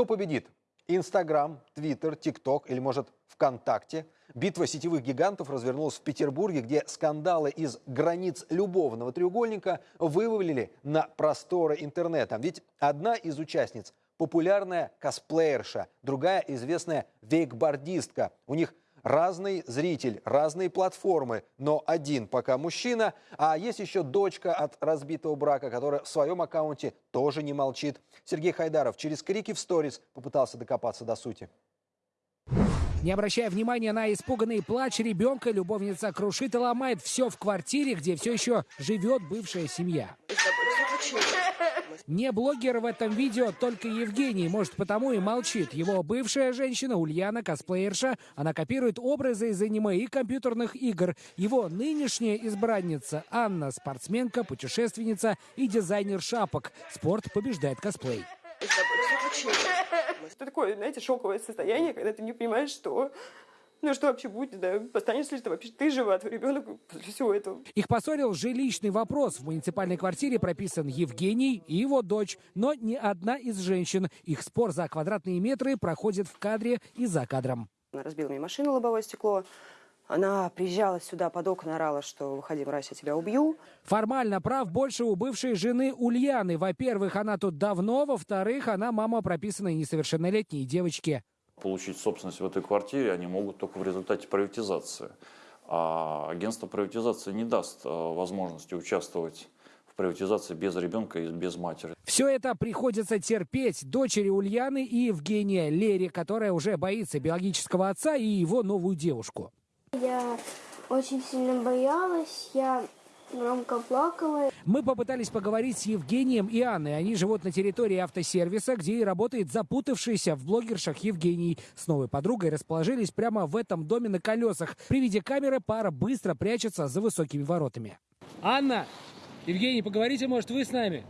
Кто победит? Инстаграм, Твиттер, ТикТок или, может, ВКонтакте? Битва сетевых гигантов развернулась в Петербурге, где скандалы из границ любовного треугольника вывалили на просторы интернета. Ведь одна из участниц – популярная косплеерша, другая – известная вейкбордистка. У них разный зритель, разные платформы, но один пока мужчина. А есть еще дочка от разбитого брака, которая в своем аккаунте тоже не молчит. Сергей Хайдаров через крики в сторис попытался докопаться до сути. Не обращая внимания на испуганный плач ребенка, любовница крушит и ломает все в квартире, где все еще живет бывшая семья. Не блогер в этом видео, только Евгений, может потому и молчит. Его бывшая женщина Ульяна, косплеерша, она копирует образы из аниме и компьютерных игр. Его нынешняя избранница Анна, спортсменка, путешественница и дизайнер шапок. Спорт побеждает косплей. Это такое, знаете, шоковое состояние, когда ты не понимаешь, что ну что вообще будет, да? Останешься ли ты вообще ты жива, твой ребенок после всего этого? Их поссорил жилищный вопрос. В муниципальной квартире прописан Евгений и его дочь, но ни одна из женщин. Их спор за квадратные метры проходит в кадре и за кадром. Она разбила мне машину, лобовое стекло. Она приезжала сюда под окна, орала, что выходи, мразь, я тебя убью. Формально прав больше у бывшей жены Ульяны. Во-первых, она тут давно, во-вторых, она мама прописанной несовершеннолетней девочки. Получить собственность в этой квартире они могут только в результате приватизации. А агентство приватизации не даст э, возможности участвовать в приватизации без ребенка и без матери. Все это приходится терпеть дочери Ульяны и Евгения Лере, которая уже боится биологического отца и его новую девушку. Я очень сильно боялась, я громко плакала. Мы попытались поговорить с Евгением и Анной. Они живут на территории автосервиса, где и работает запутавшийся в блогершах Евгений. С новой подругой расположились прямо в этом доме на колесах. При виде камеры пара быстро прячется за высокими воротами. Анна! Евгений, поговорите, может, вы с нами?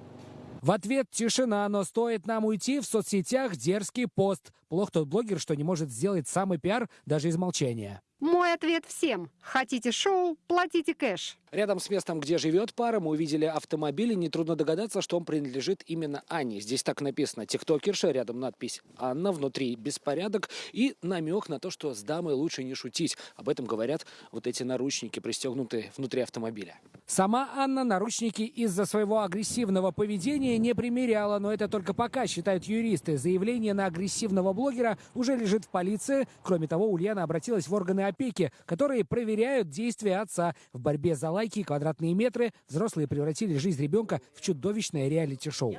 В ответ тишина, но стоит нам уйти в соцсетях дерзкий пост. Плох тот блогер, что не может сделать самый пиар даже из молчания. Мой ответ всем. Хотите шоу, платите кэш. Рядом с местом, где живет пара, мы увидели автомобиль, и нетрудно догадаться, что он принадлежит именно Анне. Здесь так написано «Тиктокерша», рядом надпись «Анна», внутри беспорядок и намек на то, что с дамой лучше не шутить. Об этом говорят вот эти наручники, пристегнутые внутри автомобиля. Сама Анна наручники из-за своего агрессивного поведения не примеряла, но это только пока, считают юристы. Заявление на агрессивного блогера уже лежит в полиции. Кроме того, Ульяна обратилась в органы опеки, которые проверяют действия отца в борьбе за лайки и квадратные метры. Взрослые превратили жизнь ребенка в чудовищное реалити-шоу.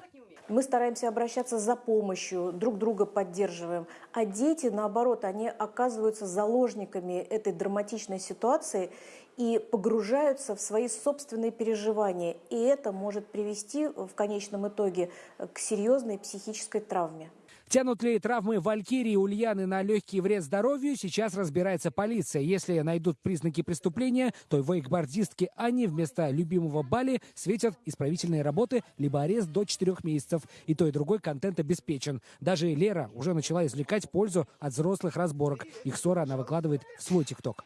Мы стараемся обращаться за помощью, друг друга поддерживаем. А дети, наоборот, они оказываются заложниками этой драматичной ситуации и погружаются в свои собственные переживания. И это может привести в конечном итоге к серьезной психической травме. Тянут ли травмы Валькирии Ульяны на легкий вред здоровью, сейчас разбирается полиция. Если найдут признаки преступления, то вейкбордистке Анне вместо любимого Бали светят исправительные работы либо арест до 4 месяцев. И то, и другой контент обеспечен. Даже Лера уже начала извлекать пользу от взрослых разборок. Их ссора она выкладывает в свой ТикТок.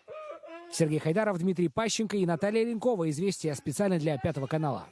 Сергей Хайдаров, Дмитрий Пащенко и Наталья Ленкова. Известия специально для Пятого канала.